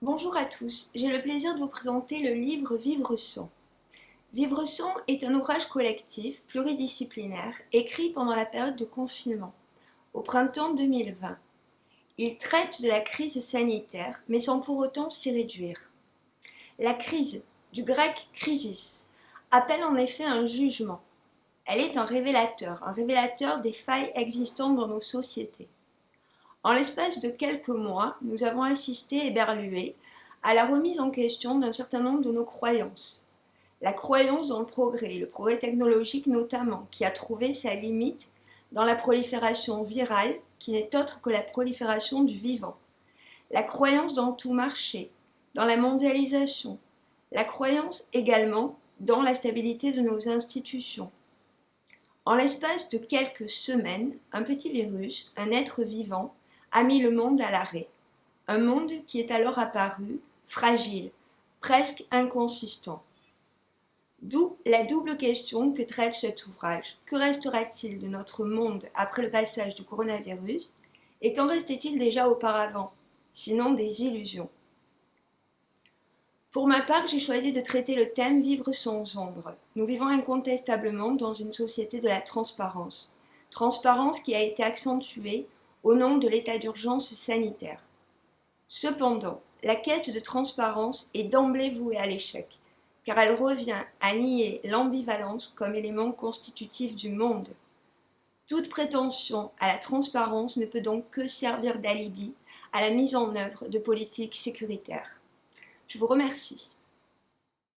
Bonjour à tous, j'ai le plaisir de vous présenter le livre Vivre sans. Vivre sans est un ouvrage collectif pluridisciplinaire écrit pendant la période de confinement, au printemps 2020. Il traite de la crise sanitaire, mais sans pour autant s'y réduire. La crise, du grec crisis, appelle en effet un jugement. Elle est un révélateur, un révélateur des failles existantes dans nos sociétés. En l'espace de quelques mois, nous avons assisté, éberlués, à la remise en question d'un certain nombre de nos croyances. La croyance dans le progrès, le progrès technologique notamment, qui a trouvé sa limite dans la prolifération virale, qui n'est autre que la prolifération du vivant. La croyance dans tout marché, dans la mondialisation. La croyance également dans la stabilité de nos institutions. En l'espace de quelques semaines, un petit virus, un être vivant, a mis le monde à l'arrêt. Un monde qui est alors apparu fragile, presque inconsistant. D'où la double question que traite cet ouvrage. Que restera-t-il de notre monde après le passage du coronavirus? Et qu'en restait-il déjà auparavant? Sinon des illusions. Pour ma part, j'ai choisi de traiter le thème Vivre sans ombre. Nous vivons incontestablement dans une société de la transparence. Transparence qui a été accentuée au nom de l'état d'urgence sanitaire. Cependant, la quête de transparence est d'emblée vouée à l'échec, car elle revient à nier l'ambivalence comme élément constitutif du monde. Toute prétention à la transparence ne peut donc que servir d'alibi à la mise en œuvre de politiques sécuritaires. Je vous remercie.